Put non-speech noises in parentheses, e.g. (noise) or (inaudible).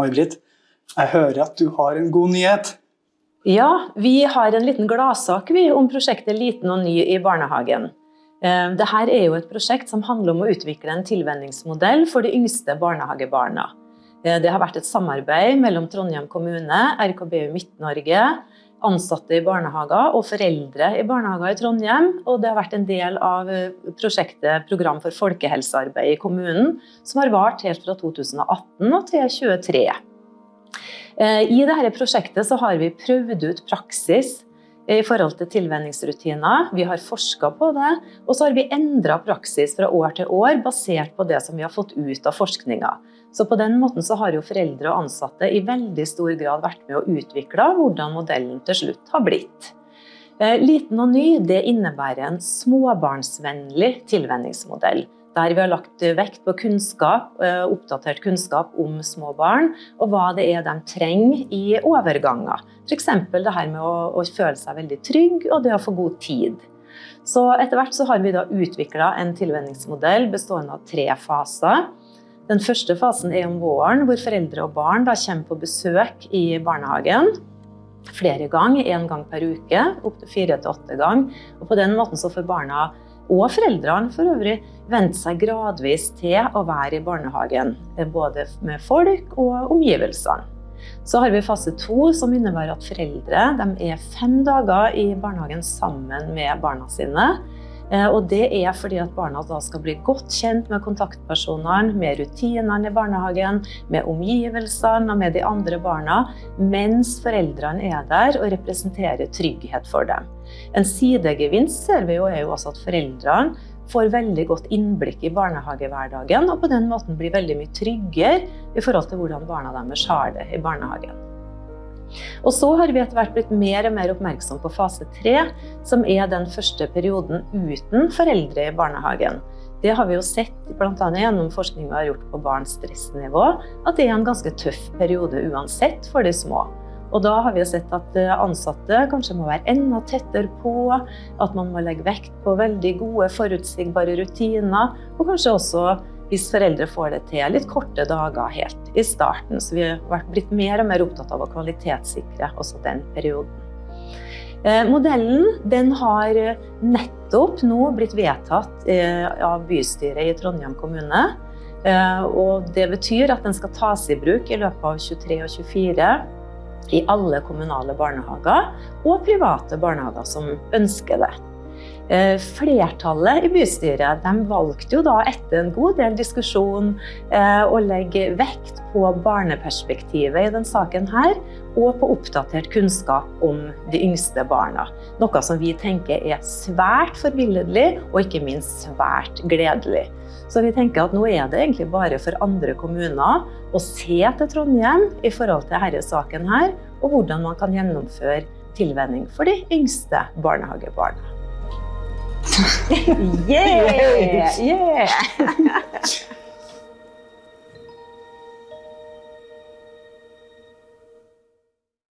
May-Britt, jeg hører at du har en god nyhet. Ja, vi har en liten gladsak om prosjektet Liten og ny i barnehagen. Eh, Dette er jo et prosjekt som handler om å utvikle en tilvenningsmodell for de yngste barnehagebarna. Eh, Det har vært et samarbeid mellom Trondheim kommune, RKBU Midt-Norge, ansatte i barnehager og foreldre i barnehager i Trondheim. Og det har vært en del av eh, prosjektet Program for folkehelsearbeid i kommunen, som har vart helt fra 2018 til 2023. Eh, I dette prosjektet har vi prøvd ut praksis i forhold til tilvenningsrutiner. Vi har forska på det, og så har vi endra praksis fra år til år basert på det som vi har fått ut av forskninga. Så på den måten så har jo foreldre og ansatte i veldig stor grad vært med å utvikle hvordan modellen til slutt har blitt. Eh, Liten og ny det innebærer en småbarnsvennlig tilvenningsmodell. Der vi har lagt vekt på kunnskap, eh, oppdatert kunnskap om små barn, og hva det er de trenger i overganger. F.eks. det her med å, å føle seg veldig trygg, og det å få god tid. Så etter hvert så har vi da utvikla en tilvenningsmodell bestående av tre faser. Den første fasen er om våren, hvor foreldre og barn da kommer på besøk i barnehagen. Flere ganger, én gang per uke, opptil fire til åtte ganger. Og på den måten så får barna og foreldrene for øvrig vente seg gradvis til å være i barnehagen. Både med folk og omgivelsene. Så har vi fase to, som innebærer at foreldre er fem dager i barnehagen sammen med barna sine. Eh, Og det er fordi at barna da skal bli godt kjent med kontaktpersonene, med rutinene i barnehagen, med omgivelsene og med de andre barna, mens foreldrene er der og representerer trygghet for dem. En sidegevinst ser vi jo er jo også at foreldrene får veldig godt innblikk i barnehagehverdagen, og på den måten blir veldig mye tryggere i forhold til hvordan barna deres har det i barnehagen. Og så har vi etter hvert blitt mer og mer oppmerksom på fase tre, som er den første perioden uten foreldre i barnehagen. Det har vi jo sett bl.a. gjennom forskning vi har gjort på barns stressnivå, at det er en ganske tøff periode uansett for de små. Og da har vi sett at ansatte kanskje må være enda tettere på, at man må legge vekt på veldig gode, forutsigbare rutiner, og kanskje også hvis foreldre får det til, litt korte dager helt i starten. Så vi har blitt mer og mer opptatt av å kvalitetssikre også den perioden. Eh, Modellen den har nettopp nå blitt vedtatt eh, av bystyret i Trondheim kommune. Eh, Og det betyr at den skal tas i bruk i løpet av 23 og 24 i alle kommunale barnehager og private barnehager som ønsker det. Eh, Flertallet i bystyret valgte jo da etter en god del diskusjon eh, å legge vekt på barneperspektivet i denne saken her, og på oppdatert kunnskap om de yngste barna. Noe som vi tenker er svært forbilledlig og ikke minst svært gledelig. Så vi tenker at nå er det egentlig bare for andre kommuner å se til Trondheim i forhold til denne saken her, og hvordan man kan gjennomføre tilvenning for de yngste barnehagebarna. (laughs) Yeah! yeah.